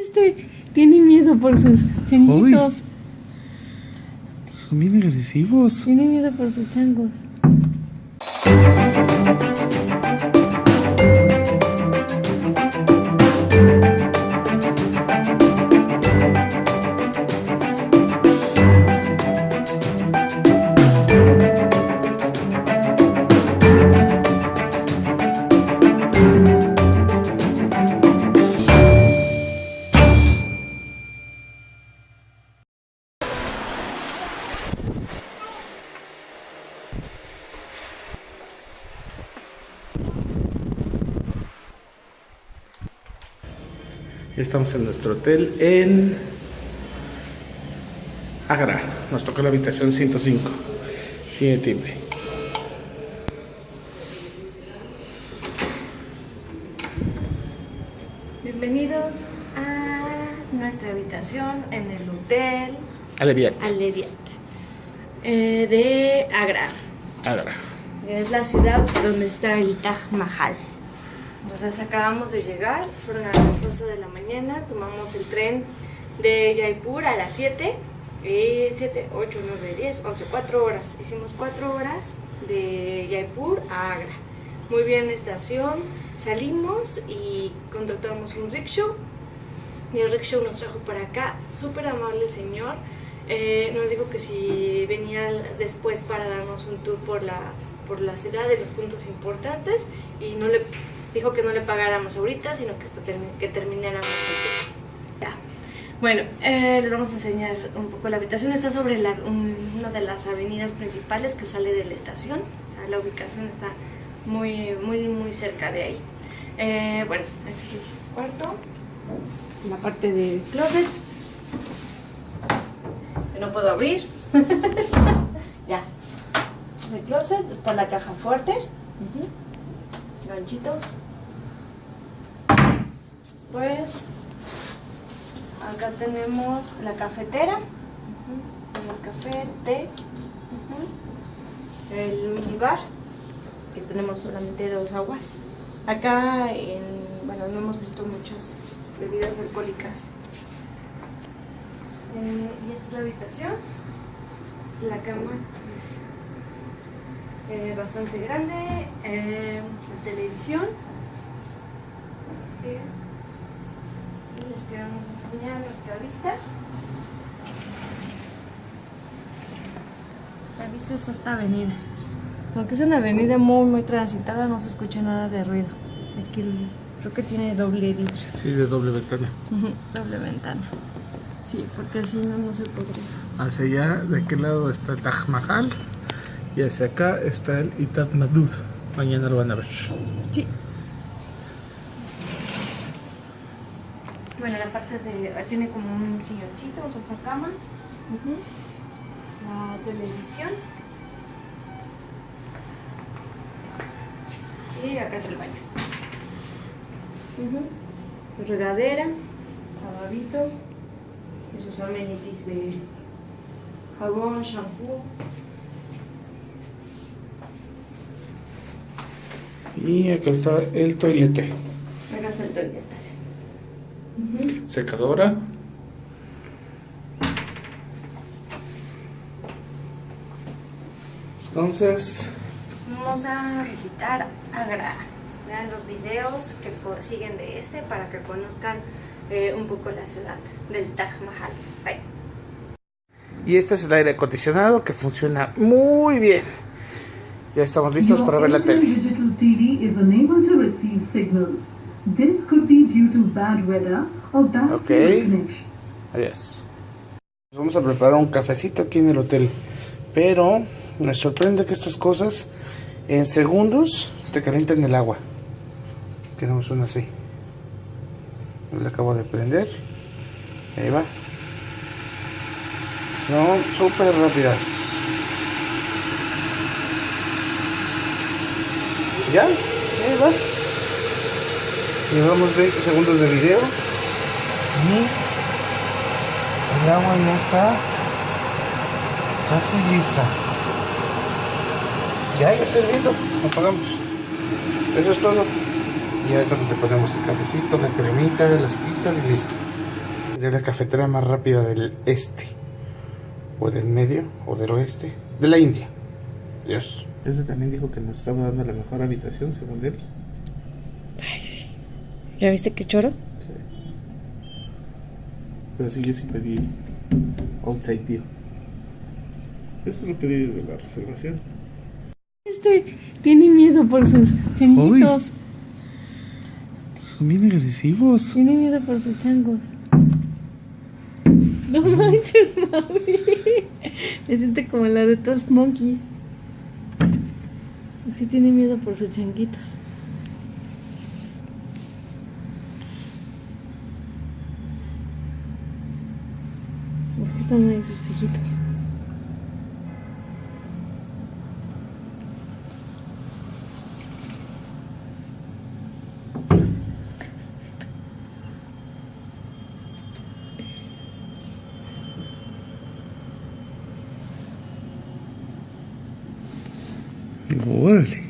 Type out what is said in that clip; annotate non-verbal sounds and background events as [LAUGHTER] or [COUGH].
Este tiene miedo por sus changuitos. Son bien agresivos. Tiene miedo por sus changos. Estamos en nuestro hotel en Agra. Nos tocó la habitación 105. Tiene timbre. Bienvenidos a nuestra habitación en el hotel Aleviat. Aleviat eh, de Agra. Agra. Es la ciudad donde está el Taj Mahal. Entonces acabamos de llegar, fueron a las 11 de la mañana, tomamos el tren de Jaipur a las 7, y 7, 8, 9, 10, 11, 4 horas. Hicimos 4 horas de Jaipur a Agra. Muy bien estación, salimos y contratamos un rickshaw. Y el rickshaw nos trajo para acá, súper amable señor. Eh, nos dijo que si venía después para darnos un tour por la, por la ciudad de los puntos importantes y no le dijo que no le pagáramos ahorita, sino que, hasta termi- que termináramos. Ya. Bueno, eh, les vamos a enseñar un poco la habitación. Está sobre la- un- una de las avenidas principales que sale de la estación. La ubicación está muy, muy, muy cerca de ahí. Eh, bueno, este es el cuarto. La parte del closet. Que no puedo abrir. [LAUGHS] ya. El closet está la caja fuerte. Ujú. Ganchitos. Después, acá tenemos la cafetera. Tenemos café, té. El minibar, que tenemos solamente dos aguas. Acá, en, bueno, no hemos visto muchas bebidas alcohólicas. Eh, y esta es la habitación. La cama es eh, bastante grande, eh, la televisión. Eh, y les queremos enseñar nuestra vista. La vista es esta avenida. Aunque es una avenida muy muy transitada, no se escucha nada de ruido. Aquí el- creo que tiene doble vidrio. Sí, es de doble ventana. Doble ventana. Sí, porque si no, no se podría. Hacia allá, de aquel lado está el Taj Mahal. Y hacia acá está el Itat Madud. Mañana lo van a ver. Sí. Bueno, la parte de... Tiene como un silloncito, un sofá cama. La televisión. Y acá es el baño. Regadera, lavabito. Y sus amenities de jabón, shampoo. Y acá está el toilete. Acá está el toilet. Secadora. Entonces, Vamos a visitar Agra. Vean los videos que siguen de este para que conozcan eh, un poco la ciudad del Taj Mahal. Bye. y este es el aire acondicionado que funciona muy bien. Ya estamos listos para ver la tele. connection. Adiós. Vamos a preparar un cafecito aquí en el hotel. Pero me sorprende que estas cosas en segundos te calienten el agua. Tenemos una así. Le acabo de prender. Ahí va. Son súper rápidas. ¿Ya? Ahí va. Llevamos 20 segundos de video. Y el agua ya está casi lista. Ya, ya está hirviendo. Apagamos. Eso es todo. Y ahorita le ponemos el cafecito, la cremita, el azúcar y listo. Sería la cafetera más rápida del este. O del medio, o del oeste. De la India. Dios. Ese también dijo que nos estaba dando la mejor habitación, según él. Ay, sí. ¿Ya viste qué choro? Sí. Pero sí, yo sí pedí outside view. Eso lo pedí desde la reservación. Este tiene miedo por sus changuitos. Son bien agresivos. Tiene miedo por sus changos. No manches, mami. [LAUGHS] Me siente como la de todos los monkeys. Es que tiene miedo por sus changuitos. Es que están ahí sus 我嘞。